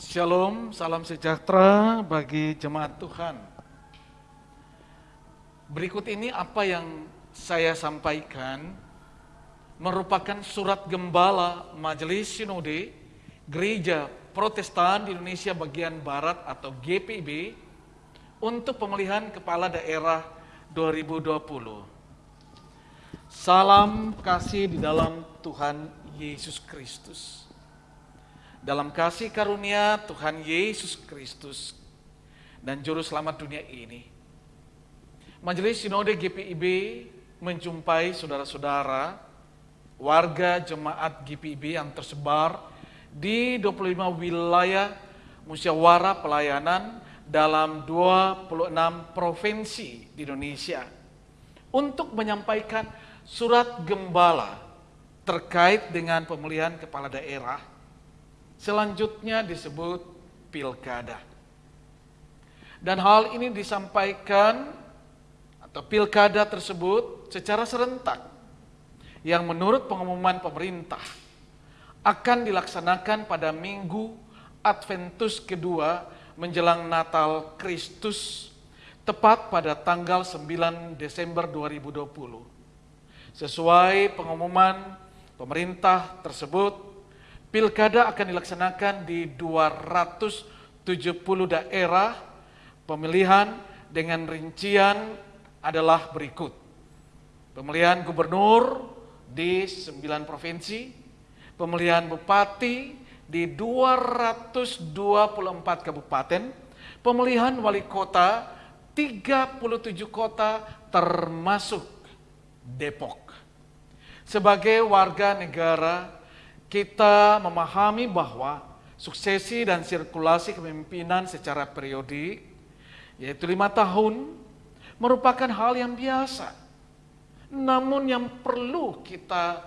Shalom, salam sejahtera bagi jemaat Tuhan. Berikut ini apa yang saya sampaikan merupakan surat gembala Majelis Sinode Gereja Protestan di Indonesia bagian Barat atau GPIB untuk pemilihan kepala daerah 2020. Salam kasih di dalam Tuhan Yesus Kristus dalam kasih karunia Tuhan Yesus Kristus dan Juru Selamat dunia ini. Majelis Sinode GPIB menjumpai saudara-saudara warga jemaat GPIB yang tersebar di 25 wilayah musyawarah pelayanan dalam 26 provinsi di Indonesia untuk menyampaikan surat gembala terkait dengan pemilihan kepala daerah Selanjutnya disebut pilkada. Dan hal ini disampaikan atau pilkada tersebut secara serentak yang menurut pengumuman pemerintah akan dilaksanakan pada minggu Adventus kedua menjelang Natal Kristus tepat pada tanggal 9 Desember 2020. Sesuai pengumuman pemerintah tersebut, Pilkada akan dilaksanakan di 270 daerah pemilihan dengan rincian adalah berikut. Pemilihan gubernur di 9 provinsi, pemilihan bupati di 224 kabupaten, pemilihan wali kota 37 kota termasuk Depok. Sebagai warga negara kita memahami bahwa suksesi dan sirkulasi kepemimpinan secara periodik, yaitu lima tahun, merupakan hal yang biasa. Namun yang perlu kita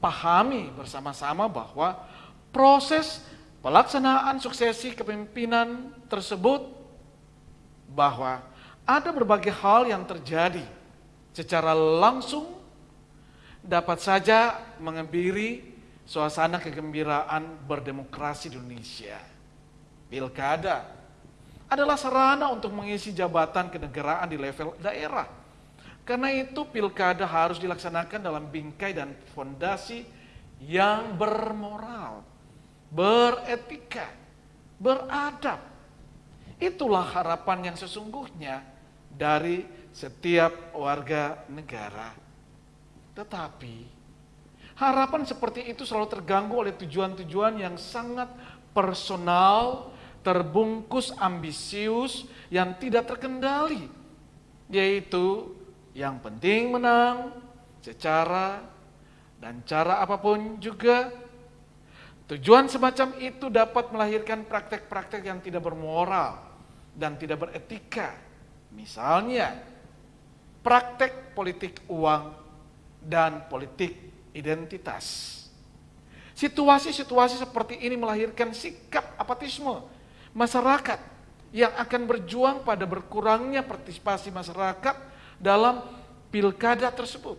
pahami bersama-sama bahwa proses pelaksanaan suksesi kepemimpinan tersebut bahwa ada berbagai hal yang terjadi secara langsung dapat saja mengebiri suasana kegembiraan berdemokrasi di Indonesia. Pilkada adalah sarana untuk mengisi jabatan kenegaraan di level daerah. Karena itu pilkada harus dilaksanakan dalam bingkai dan fondasi yang bermoral, beretika, beradab. Itulah harapan yang sesungguhnya dari setiap warga negara. Tetapi Harapan seperti itu selalu terganggu oleh tujuan-tujuan yang sangat personal, terbungkus ambisius, yang tidak terkendali. Yaitu yang penting menang secara dan cara apa pun juga. Tujuan semacam itu dapat melahirkan praktek-praktek yang tidak bermoral dan tidak beretika. Misalnya, praktek politik uang dan politik identitas. Situasi-situasi seperti ini melahirkan sikap apatisme masyarakat yang akan berjuang pada berkurangnya partisipasi masyarakat dalam pilkada tersebut.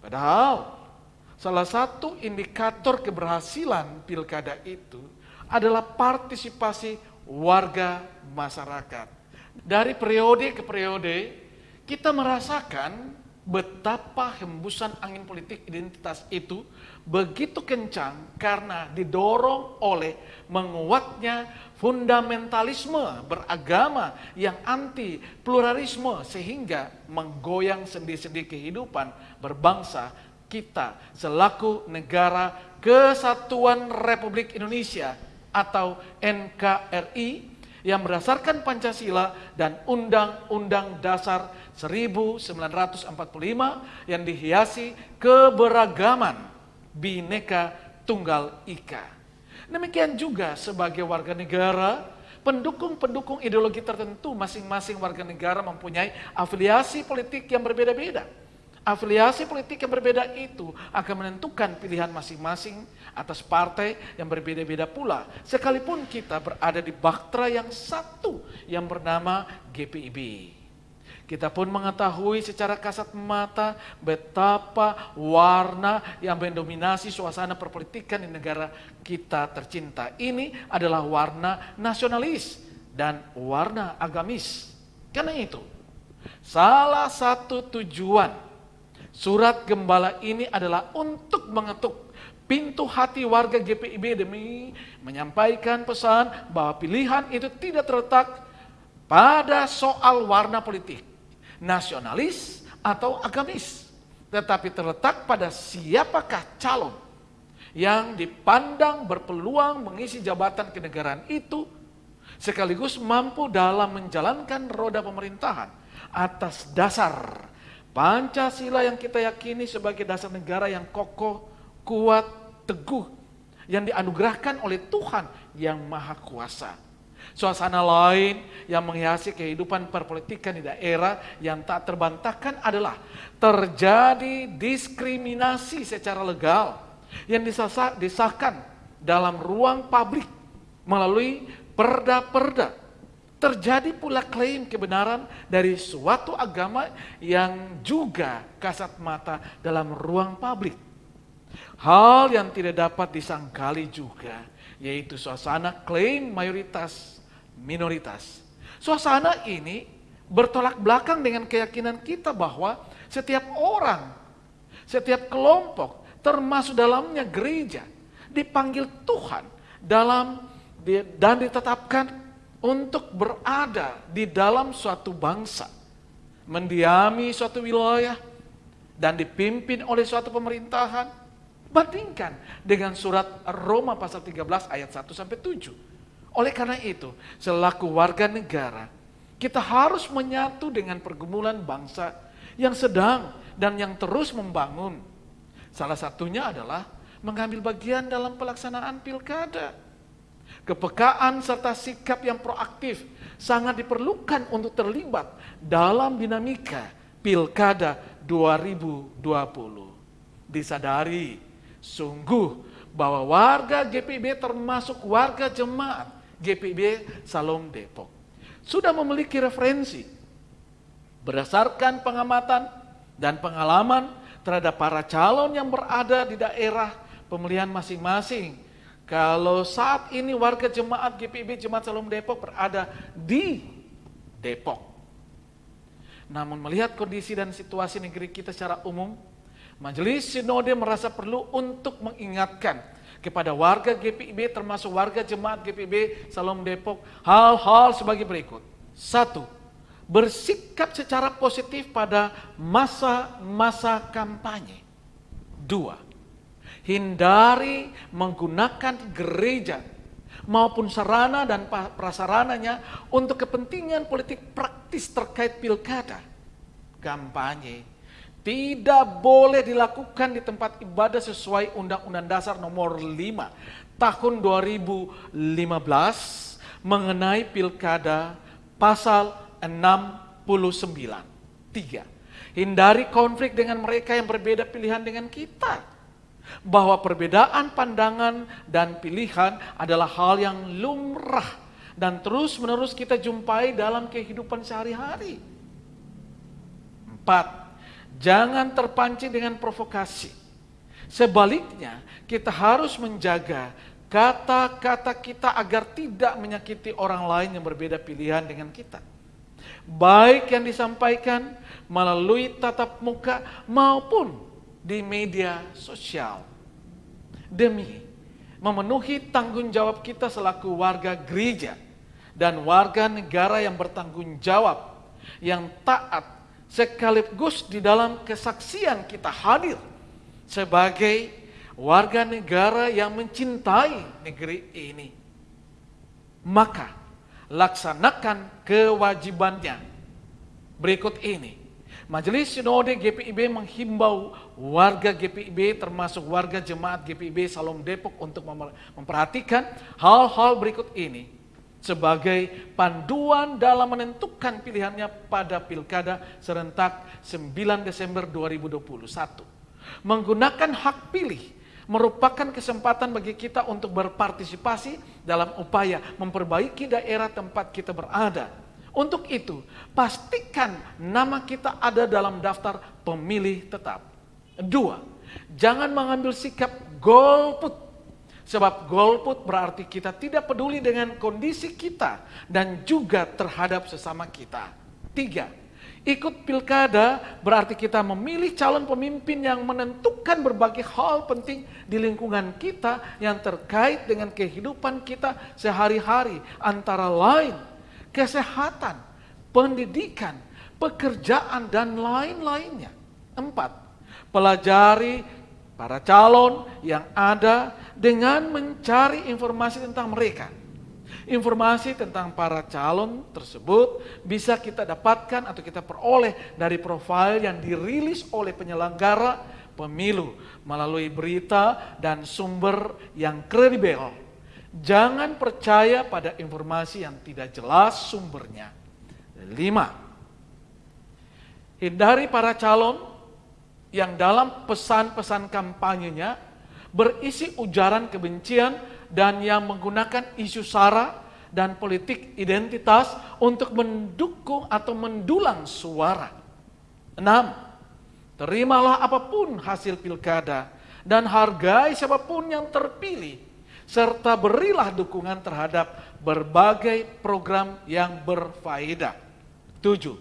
Padahal salah satu indikator keberhasilan pilkada itu adalah partisipasi warga masyarakat. Dari periode ke periode kita merasakan betapa hembusan angin politik identitas itu begitu kencang karena didorong oleh menguatnya fundamentalisme beragama yang anti pluralisme sehingga menggoyang sendi-sendi kehidupan berbangsa kita selaku negara kesatuan Republik Indonesia atau NKRI yang berdasarkan Pancasila dan Undang-Undang Dasar 1945 yang dihiasi keberagaman bineka tunggal ika. Demikian juga sebagai warga negara, pendukung-pendukung ideologi tertentu masing-masing warga negara mempunyai afiliasi politik yang berbeda-beda. Afiliasi politik yang berbeda itu akan menentukan pilihan masing-masing atas partai yang berbeda-beda pula. Sekalipun kita berada di baktera yang satu yang bernama GPIB. Kita pun mengetahui secara kasat mata betapa warna yang mendominasi suasana perpolitikan di negara kita tercinta. Ini adalah warna nasionalis dan warna agamis. Karena itu, salah satu tujuan surat gembala ini adalah untuk mengetuk pintu hati warga GPIB demi menyampaikan pesan bahwa pilihan itu tidak terletak pada soal warna politik nasionalis atau agamis, tetapi terletak pada siapakah calon yang dipandang berpeluang mengisi jabatan kenegaraan itu sekaligus mampu dalam menjalankan roda pemerintahan atas dasar Pancasila yang kita yakini sebagai dasar negara yang kokoh, kuat, teguh, yang dianugerahkan oleh Tuhan yang Maha Kuasa. Suasana lain yang menghiasi kehidupan perpolitikan di daerah yang tak terbantahkan adalah terjadi diskriminasi secara legal yang disahkan dalam ruang publik melalui perda-perda. Terjadi pula klaim kebenaran dari suatu agama yang juga kasat mata dalam ruang publik. Hal yang tidak dapat disangkali juga, yaitu suasana klaim mayoritas minoritas. Suasana ini bertolak belakang dengan keyakinan kita bahwa setiap orang, setiap kelompok, termasuk dalamnya gereja, dipanggil Tuhan dalam dan ditetapkan untuk berada di dalam suatu bangsa, mendiami suatu wilayah, dan dipimpin oleh suatu pemerintahan. Bandingkan dengan surat Roma pasal 13 ayat 1 sampai 7 oleh karena itu, selaku warga negara, kita harus menyatu dengan pergumulan bangsa yang sedang dan yang terus membangun. Salah satunya adalah mengambil bagian dalam pelaksanaan pilkada. Kepekaan serta sikap yang proaktif sangat diperlukan untuk terlibat dalam dinamika pilkada 2020. Disadari sungguh bahwa warga GPB termasuk warga jemaat GPB Salom Depok. Sudah memiliki referensi berdasarkan pengamatan dan pengalaman terhadap para calon yang berada di daerah pemilihan masing-masing. Kalau saat ini warga jemaat GPB Jemaat Salom Depok berada di Depok. Namun melihat kondisi dan situasi negeri kita secara umum, Majelis Sinode merasa perlu untuk mengingatkan kepada warga GPIB termasuk warga jemaat GPIB Salom Depok hal-hal sebagai berikut. Satu, bersikap secara positif pada masa-masa kampanye. Dua, hindari menggunakan gereja maupun sarana dan prasarananya untuk kepentingan politik praktis terkait pilkada, kampanye, tidak boleh dilakukan di tempat ibadah sesuai Undang-Undang Dasar nomor 5 tahun 2015 mengenai pilkada pasal 69. 3. Hindari konflik dengan mereka yang berbeda pilihan dengan kita. Bahwa perbedaan pandangan dan pilihan adalah hal yang lumrah dan terus menerus kita jumpai dalam kehidupan sehari-hari. Empat, Jangan terpancing dengan provokasi. Sebaliknya, kita harus menjaga kata-kata kita agar tidak menyakiti orang lain yang berbeda pilihan dengan kita. Baik yang disampaikan melalui tatap muka maupun di media sosial. Demi memenuhi tanggung jawab kita selaku warga gereja dan warga negara yang bertanggung jawab, yang taat sekaligus di dalam kesaksian kita hadir sebagai warga negara yang mencintai negeri ini. Maka laksanakan kewajibannya. Berikut ini. Majelis Sinode GPIB menghimbau warga GPIB termasuk warga jemaat GPIB Salom Depok untuk memperhatikan hal-hal berikut ini sebagai panduan dalam menentukan pilihannya pada pilkada serentak 9 Desember 2021. Menggunakan hak pilih merupakan kesempatan bagi kita untuk berpartisipasi dalam upaya memperbaiki daerah tempat kita berada Untuk itu, pastikan nama kita ada dalam daftar pemilih tetap. Dua, jangan mengambil sikap golput. Sebab golput berarti kita tidak peduli dengan kondisi kita dan juga terhadap sesama kita. Tiga, ikut pilkada berarti kita memilih calon pemimpin yang menentukan berbagai hal penting di lingkungan kita yang terkait dengan kehidupan kita sehari-hari. Antara lain, kesehatan, pendidikan, pekerjaan, dan lain-lainnya. Empat, pelajari para calon yang ada dengan mencari informasi tentang mereka. Informasi tentang para calon tersebut bisa kita dapatkan atau kita peroleh dari profil yang dirilis oleh penyelenggara pemilu melalui berita dan sumber yang kredibel. Jangan percaya pada informasi yang tidak jelas sumbernya. Lima, hindari para calon yang dalam pesan-pesan kampanyenya berisi ujaran kebencian dan yang menggunakan isu sara dan politik identitas untuk mendukung atau mendulang suara. Enam, terimalah apa pun hasil pilkada dan hargai siapa pun yang terpilih serta berilah dukungan terhadap berbagai program yang berfaedah. Tujuh,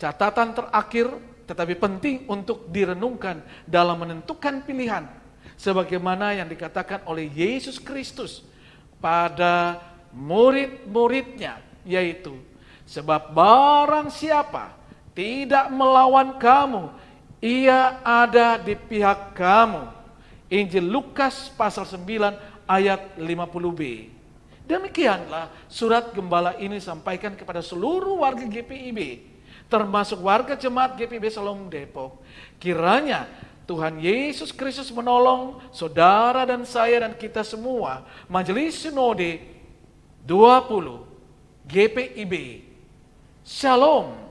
catatan terakhir tetapi penting untuk direnungkan dalam menentukan pilihan sebagaimana yang dikatakan oleh Yesus Kristus pada murid-muridnya yaitu sebab barang siapa tidak melawan kamu ia ada di pihak kamu Injil Lukas pasal 9 ayat 50b. Demikianlah surat gembala ini sampaikan kepada seluruh warga GPIB, termasuk warga jemaat GPIB Salom Depok. Kiranya Tuhan Yesus Kristus menolong saudara dan saya dan kita semua. Majelis Sinode 20 GPIB. Shalom.